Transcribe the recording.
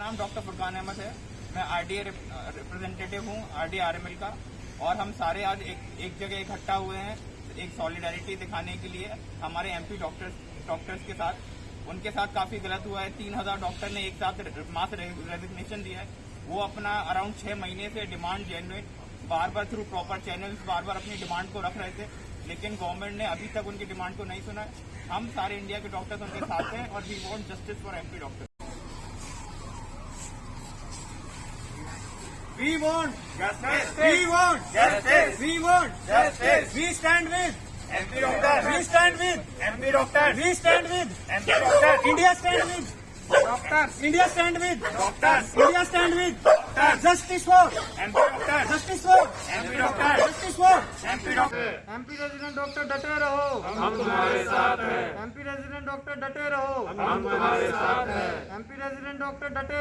नाम डॉक्टर फुरकान अहमद है। मैं आरडीए रिप्रेजेंटेटिव हूँ, आरडीए आरएमएल का। और हम सारे आज एक एक जगह इकट्ठा हुए हैं, एक सॉलिडारिटी दिखाने के लिए। हमारे एमपी डॉक्टर्स डॉक्टर्स के साथ, उनके साथ काफ़ी गलत हुआ है। तीन हज़ार डॉक्टर ने एक साथ मास रेजिग्नेशन दिया है। वो अपना अराउंड छह महीने से डिमांड जेन्युइन बार बार थ्रू प्रॉपर चैनल्स बार बार अपनी डिमांड को रख रहे थे। लेकिन गवर्नमेंट ने अभी तक उनकी डिमांड को नहीं सुना है। हम सारे इंडिया के डॉक्टर्स उनके साथ हैं और we want justice for MP doctor. We want Justice. We want Justice. We want Justice. We stand with. MP doctor We stand with. MP doctor We stand with. MP doctor India stand with. Doctor India stand with. Doctor India stand with. Justice for. MP doctor Justice for. MP doctor Justice for. MP doctor MP resident doctor डटे रहो हम तुम्हारे साथ हैं MP resident doctor डटे रहो हम तुम्हारे साथ हैं एमपी रेजिडेंट डॉक्टर डटे